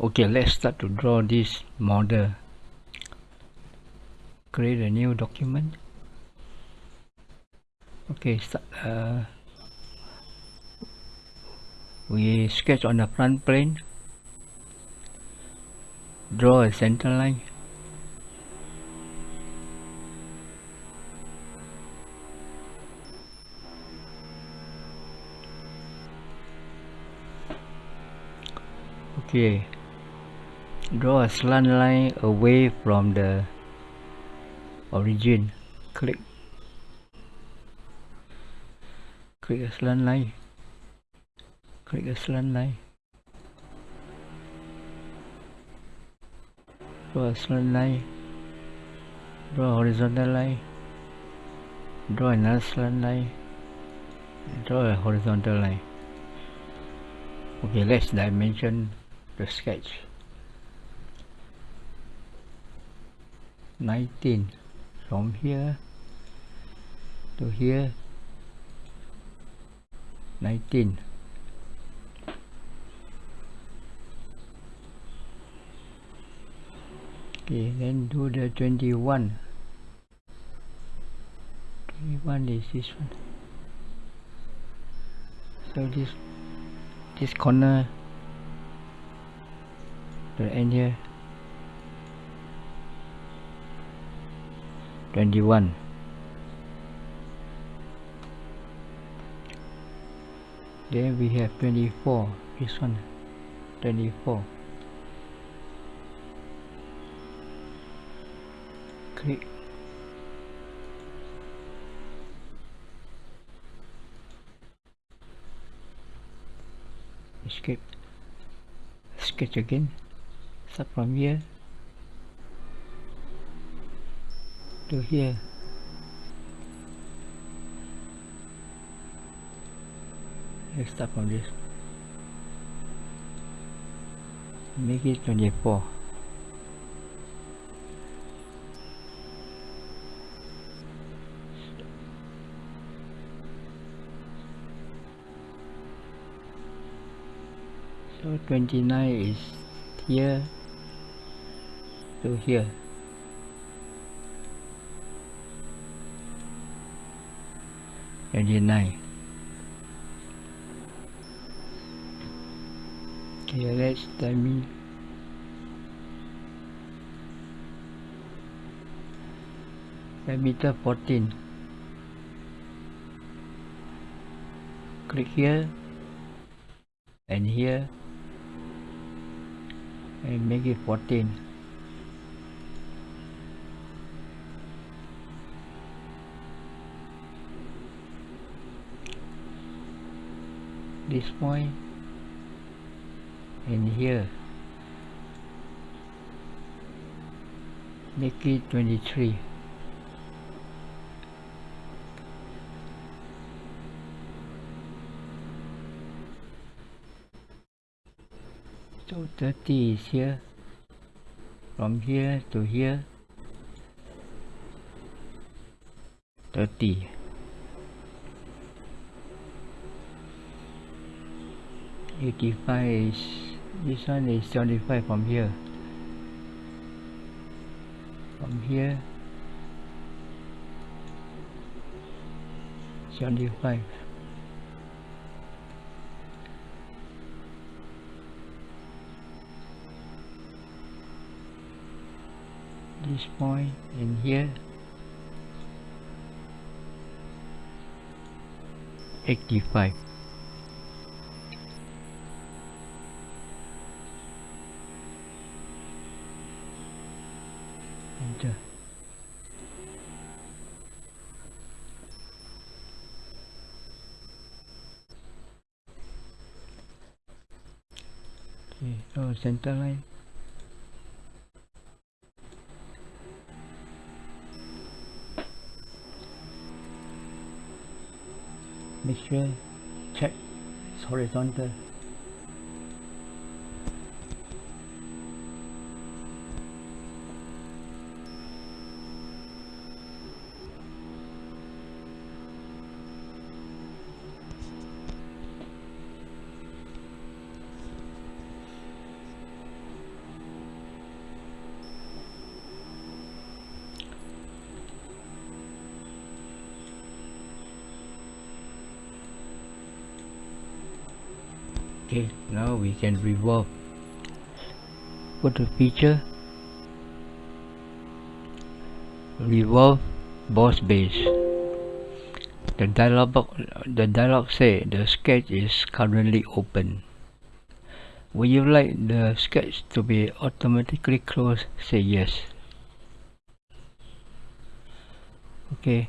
okay let's start to draw this model. Create a new document. Okay start, uh, we sketch on the front plane. Draw a center line. Okay draw a slant line away from the origin. Click. Click a slant line. Click a slant line. Draw a slant line. Draw a horizontal line. Draw another slant line. Draw a horizontal line. Okay let's dimension the sketch 19 from here to here 19 okay then do the 21 21 is this one. So this this corner to end here 21 then we have 24 this one 24 click. Escape. Sketch again. Start from here to here let's start from this. Make it 24 so 29 is here to here Twenty-nine. Okay, let's tell me. Diameter fourteen. Click here and here and make it 14 this point and here. Make it 23 so 30 is here. From here to here. 30 85 is this one is 75 from here. From here. 75 this point in here. 85 okay so center line make sure check it's horizontal okay now we can revolve go to feature. Revolve boss base the dialog the dialog say the sketch is currently open. Would you like the sketch to be automatically closed? Say yes. Okay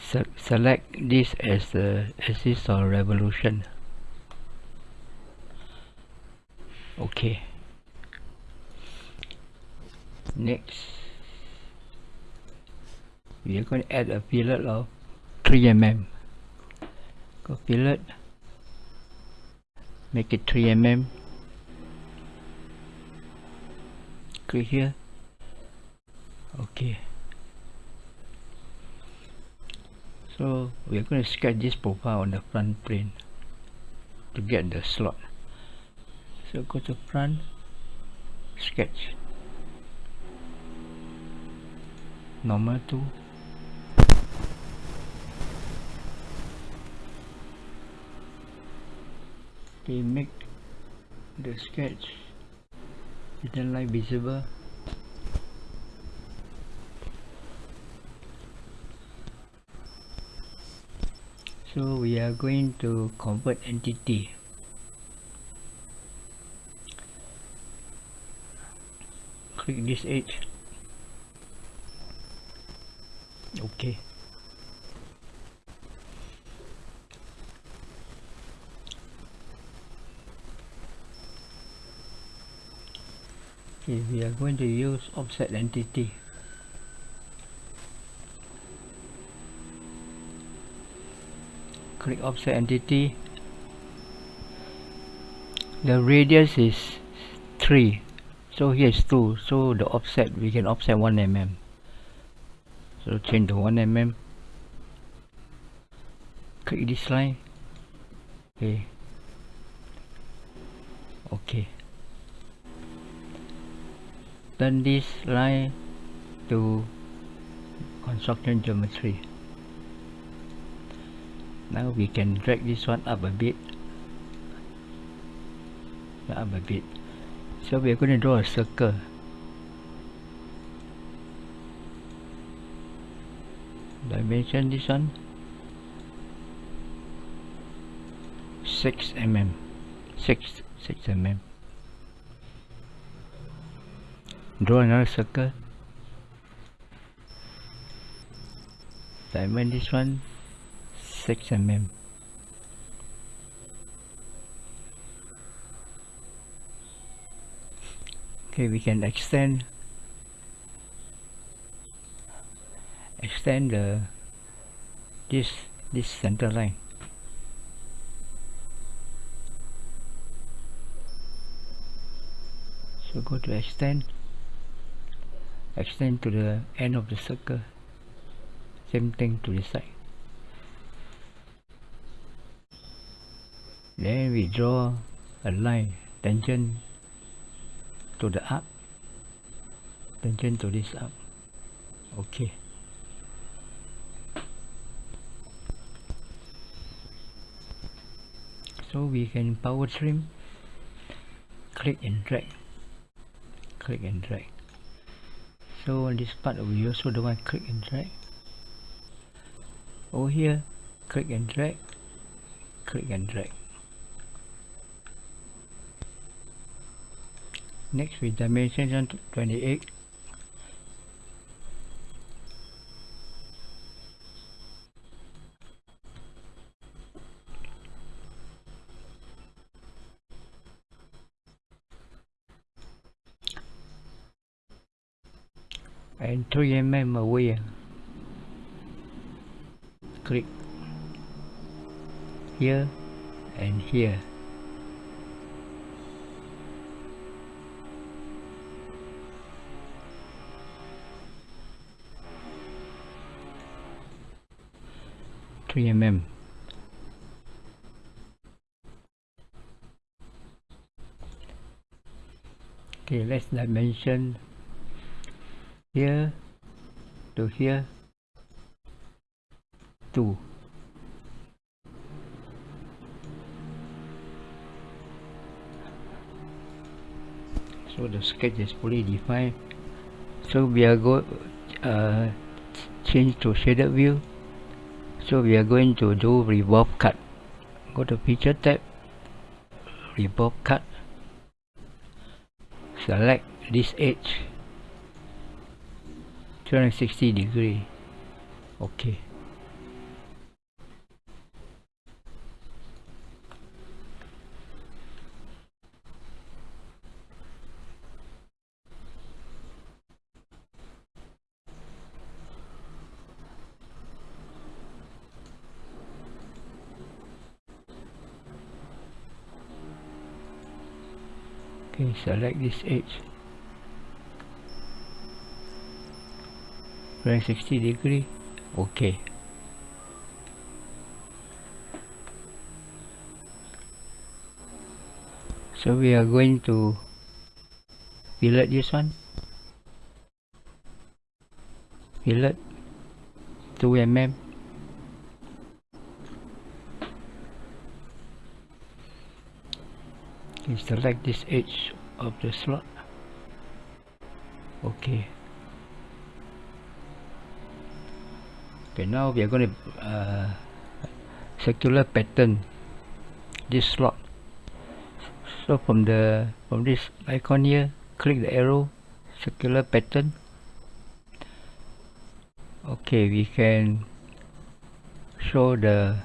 Se select this as the axis of revolution okay. Next. We are going to add a fillet of 3 mm go fillet. Make it 3 mm click here. Okay. So we are going to sketch this profile on the front plane to get the slot so go to front. Sketch. Normal tool okay make the sketch. Hidden line visible. So we are going to convert entity click this edge okay. Okay we are going to use offset entity. Click offset entity. The radius is 3 so here is 2 so the offset we can offset 1 mm so change to 1 mm click this line. Okay. Okay. Turn this line to construction geometry. Now we can drag this one up a bit. Up a bit so we are going to draw a circle dimension this one 6 mm 6 6 mm draw another circle. Diamond this one 6 mm okay we can extend extend the this this center line. So go to extend extend to the end of the circle same thing to the side. Then we draw a line tangent to the up tangent to this up. Okay. So we can power trim click and drag click and drag. So on this part we also don't want click and drag. Over here click and drag click and drag next with dimension 28 and 3 mm away. Click here and here Three mm. Okay, let's dimension here to here 2 so the sketch is fully defined. So we are go uh, change to shaded view so we are going to do revolve cut. Go to feature tab revolve cut. Select this edge. 260 degree. Okay okay select this edge. 360 degree. Okay. So we are going to fillet this one. Fillet 2 mm you select this edge of the slot. Okay. Okay now we are going to uh, circular pattern this slot. So from the from this icon here click the arrow circular pattern. Okay we can show the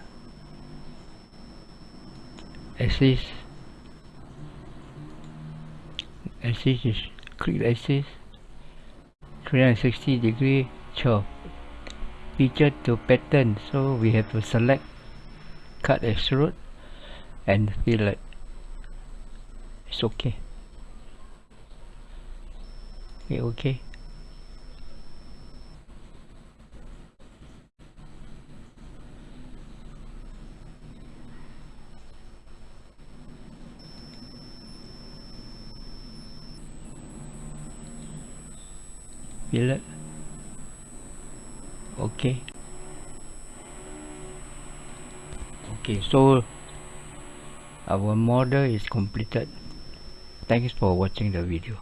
axis axis is click the axis 360 degree chop feature to pattern so we have to select cut extrude and fillet it's okay. Okay okay fillet okay. Okay so our model is completed. Thanks for watching the video